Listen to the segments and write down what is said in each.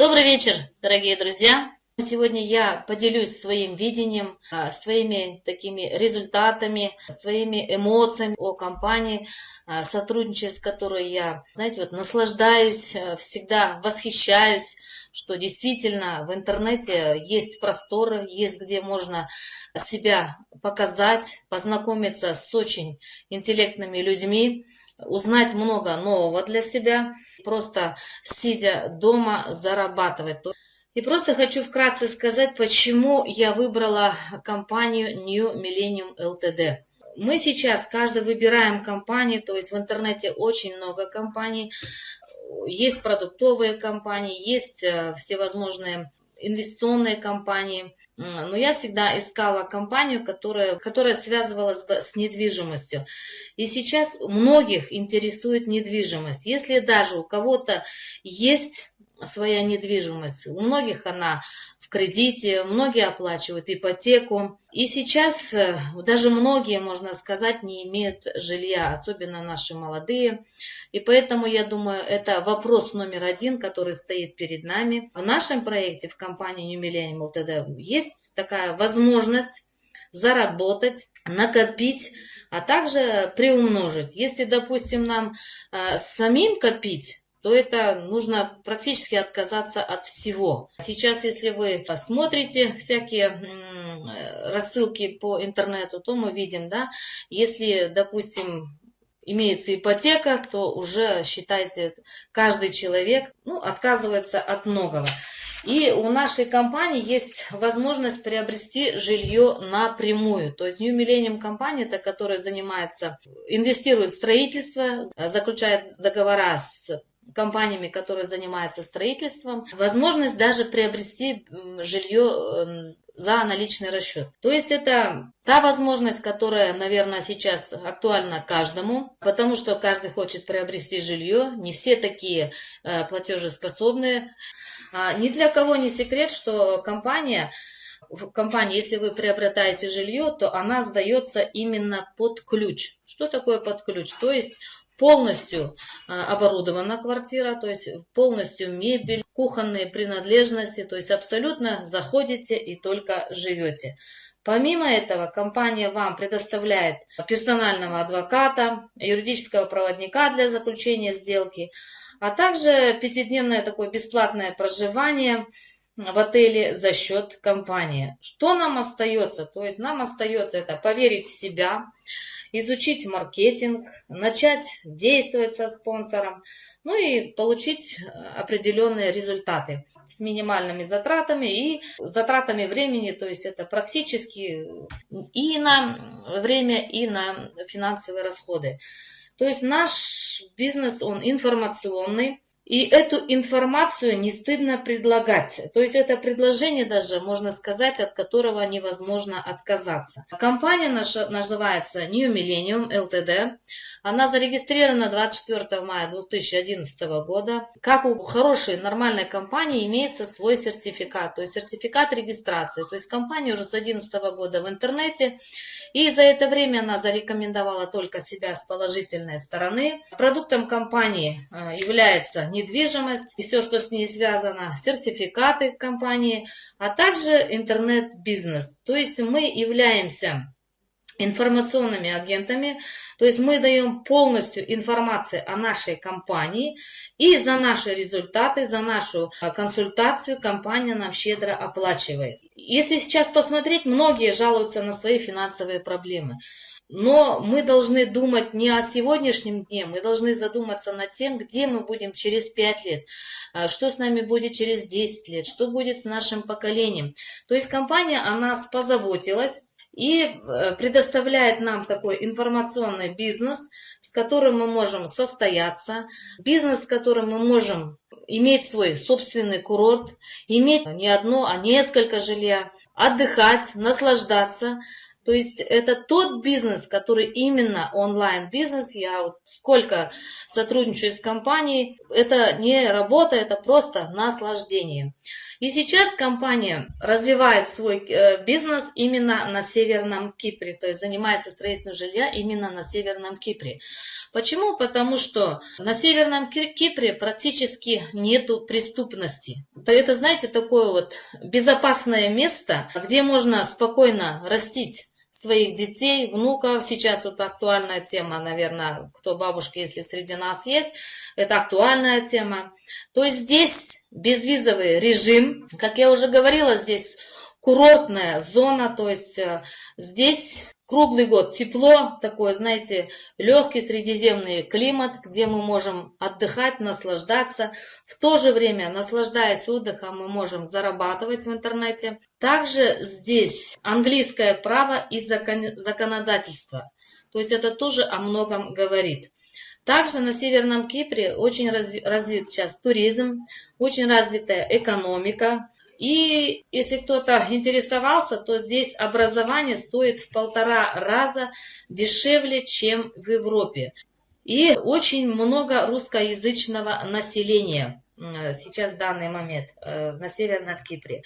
Добрый вечер, дорогие друзья! Сегодня я поделюсь своим видением, а, своими такими результатами, своими эмоциями о компании, а, сотрудничая с которой я, знаете, вот наслаждаюсь, а, всегда восхищаюсь, что действительно в интернете есть просторы, есть где можно себя показать, познакомиться с очень интеллектными людьми, узнать много нового для себя, просто сидя дома зарабатывать. И просто хочу вкратце сказать, почему я выбрала компанию New Millennium Ltd. Мы сейчас каждый выбираем компании, то есть в интернете очень много компаний, есть продуктовые компании, есть э, всевозможные инвестиционные компании. Но я всегда искала компанию, которая, которая связывалась с недвижимостью. И сейчас многих интересует недвижимость. Если даже у кого-то есть своя недвижимость. У многих она кредите, многие оплачивают ипотеку. И сейчас э, даже многие, можно сказать, не имеют жилья, особенно наши молодые. И поэтому, я думаю, это вопрос номер один, который стоит перед нами. В нашем проекте, в компании New Millennium LTD, есть такая возможность заработать, накопить, а также приумножить. Если, допустим, нам э, самим копить, то это нужно практически отказаться от всего. Сейчас, если вы смотрите всякие рассылки по интернету, то мы видим, да, если, допустим, имеется ипотека, то уже, считайте, каждый человек ну, отказывается от многого. И у нашей компании есть возможность приобрести жилье напрямую. То есть New Millennium компания, это которая занимается, инвестирует в строительство, заключает договора с компаниями, которые занимаются строительством, возможность даже приобрести жилье эм, за наличный расчет. То есть это та возможность, которая, наверное, сейчас актуальна каждому, потому что каждый хочет приобрести жилье, не все такие э, платежеспособные. А, ни для кого не секрет, что компания в компании, если вы приобретаете жилье, то она сдается именно под ключ. Что такое под ключ? То есть полностью а, оборудована квартира, то есть полностью мебель, кухонные принадлежности, то есть абсолютно заходите и только живете. Помимо этого, компания вам предоставляет персонального адвоката, юридического проводника для заключения сделки, а также пятидневное такое бесплатное проживание в отеле за счет компании. Что нам остается? То есть нам остается это поверить в себя, изучить маркетинг, начать действовать со спонсором, ну и получить э, определенные результаты с минимальными затратами и затратами времени, то есть это практически и на время, и на финансовые расходы. То есть наш бизнес, он информационный, и эту информацию не стыдно предлагать. То есть это предложение даже, можно сказать, от которого невозможно отказаться. Компания наша называется New Millennium Ltd. Она зарегистрирована 24 мая 2011 года. Как у хорошей нормальной компании имеется свой сертификат, то есть сертификат регистрации. То есть компания уже с 2011 года в интернете. И за это время она зарекомендовала только себя с положительной стороны. Продуктом компании э, является не недвижимость и все, что с ней связано, сертификаты компании, а также интернет-бизнес. То есть мы являемся информационными агентами, то есть мы даем полностью информацию о нашей компании и за наши результаты, за нашу а, консультацию компания нам щедро оплачивает. Если сейчас посмотреть, многие жалуются на свои финансовые проблемы. Но мы должны думать не о сегодняшнем дне, мы должны задуматься над тем, где мы будем через 5 лет, а, что с нами будет через 10 лет, что будет с нашим поколением. То есть компания о нас позаботилась и э, предоставляет нам такой информационный бизнес, с которым мы можем состояться, бизнес, с которым мы можем иметь свой собственный курорт, иметь не одно, а несколько жилья, отдыхать, наслаждаться – То есть это тот бизнес, который именно онлайн-бизнес. Я вот сколько сотрудничаю с компанией, это не работа, это просто наслаждение. И сейчас компания развивает свой э, бизнес именно на Северном Кипре, то есть занимается строительством жилья именно на Северном Кипре. Почему? Потому что на Северном Кипре практически нету преступности. Это, знаете, такое вот безопасное место, где можно спокойно растить своих детей, внуков. Сейчас вот актуальная тема, наверное, кто бабушка, если среди нас есть, это актуальная тема. То есть здесь безвизовый режим, как я уже говорила, здесь курортная зона, то есть э, здесь круглый год тепло, такой, знаете, легкий средиземный климат, где мы можем отдыхать, наслаждаться. В то же время, наслаждаясь отдыхом, мы можем зарабатывать в интернете. Также здесь английское право и закон, законодательство. То есть это тоже о многом говорит. Также на Северном Кипре очень развит сейчас туризм, очень развитая экономика. И если кто-то интересовался, то здесь образование стоит в полтора раза дешевле, чем в Европе. И очень много русскоязычного населения сейчас в данный момент э, на Северном Кипре.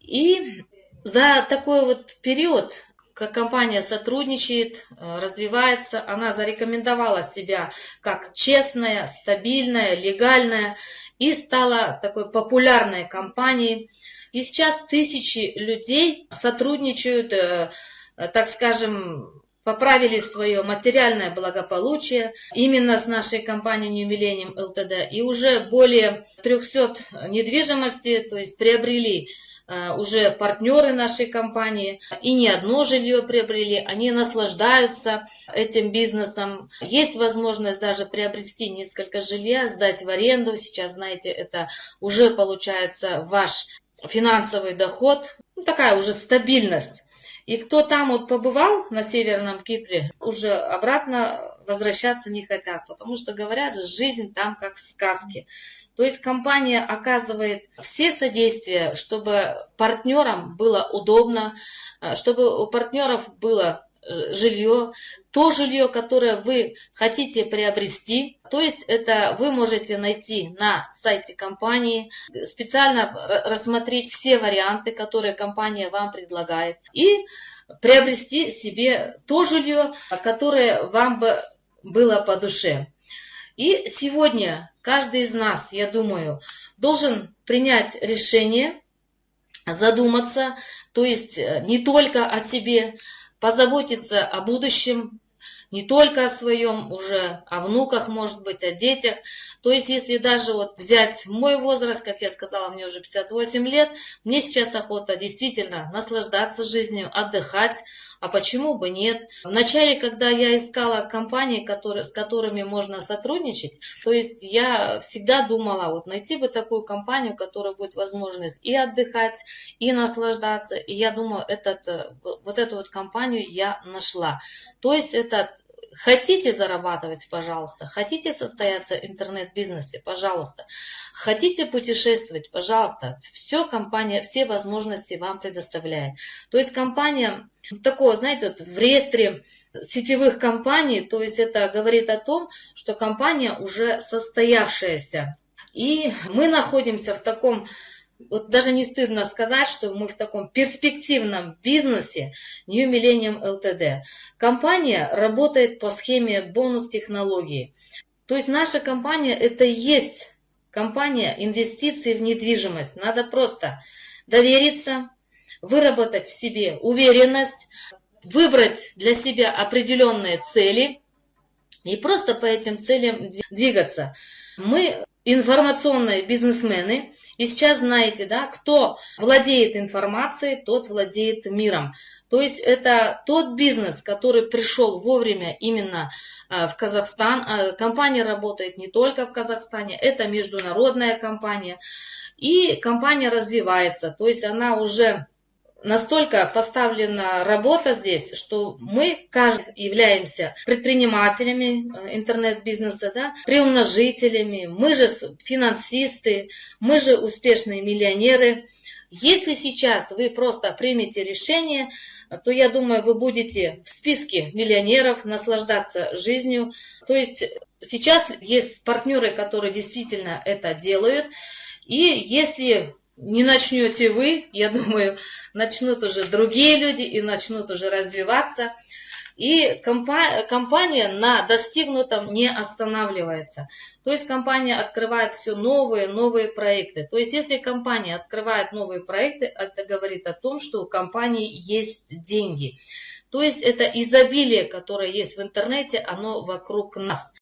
И за такой вот период компания сотрудничает, э, развивается. Она зарекомендовала себя как честная, стабильная, легальная и стала такой популярной компанией. И сейчас тысячи людей сотрудничают, э, э, так скажем, поправили свое материальное благополучие именно с нашей компанией New Millennium LTD. И уже более 300 недвижимости, то есть приобрели уже партнеры нашей компании и не одно жилье приобрели, они наслаждаются этим бизнесом. Есть возможность даже приобрести несколько жилья, сдать в аренду. Сейчас, знаете, это уже получается ваш финансовый доход, ну, такая уже стабильность. И кто там вот побывал на Северном Кипре, уже обратно возвращаться не хотят, потому что говорят, жизнь там как в сказке. То есть компания оказывает все содействия, чтобы партнерам было удобно, э, чтобы у партнеров было жилье, то жилье, которое вы хотите приобрести. То есть это вы можете найти на сайте компании, специально рассмотреть все варианты, которые компания вам предлагает. И приобрести себе то жилье, которое вам бы было по душе. И сегодня каждый из нас, я думаю, должен принять решение, задуматься, то есть э, не только о себе, позаботиться о будущем, не только о своем, уже о внуках, может быть, о детях. То есть, если даже вот взять мой возраст, как я сказала, мне уже 58 лет, мне сейчас охота действительно наслаждаться жизнью, отдыхать, а почему бы нет? Вначале, когда я искала компании, которые, с которыми можно сотрудничать, то есть я всегда думала, вот найти бы такую компанию, у которой будет возможность и отдыхать, и наслаждаться. И я думаю, этот, э, вот эту вот компанию я нашла. То есть этот Хотите зарабатывать, пожалуйста. Хотите состояться в интернет-бизнесе, пожалуйста. Хотите путешествовать, пожалуйста. Все компания, все возможности вам предоставляет. То есть компания такого, знаете, вот в реестре сетевых компаний, то есть это говорит о том, что компания уже состоявшаяся. И мы находимся в таком вот даже не стыдно сказать, что мы в таком перспективном бизнесе New Millennium Ltd. Компания работает по схеме бонус-технологии. То есть наша компания это есть компания инвестиций в недвижимость. Надо просто довериться, выработать в себе уверенность, выбрать для себя определенные цели и просто по этим целям двигаться. Мы информационные бизнесмены. И сейчас знаете, да, кто владеет информацией, тот владеет миром. То есть это тот бизнес, который пришел вовремя именно а, в Казахстан. А, компания работает не только в Казахстане, это международная компания. И компания развивается, то есть она уже настолько поставлена работа здесь, что мы каждый являемся предпринимателями э, интернет-бизнеса, да, приумножителями, мы же финансисты, мы же успешные миллионеры. Если сейчас вы просто примете решение, то я думаю, вы будете в списке миллионеров наслаждаться жизнью. То есть сейчас есть партнеры, которые действительно это делают. И если не начнете вы, я думаю, начнут уже другие люди и начнут уже развиваться. И компания на достигнутом не останавливается. То есть компания открывает все новые, новые проекты. То есть если компания открывает новые проекты, это говорит о том, что у компании есть деньги. То есть это изобилие, которое есть в интернете, оно вокруг нас.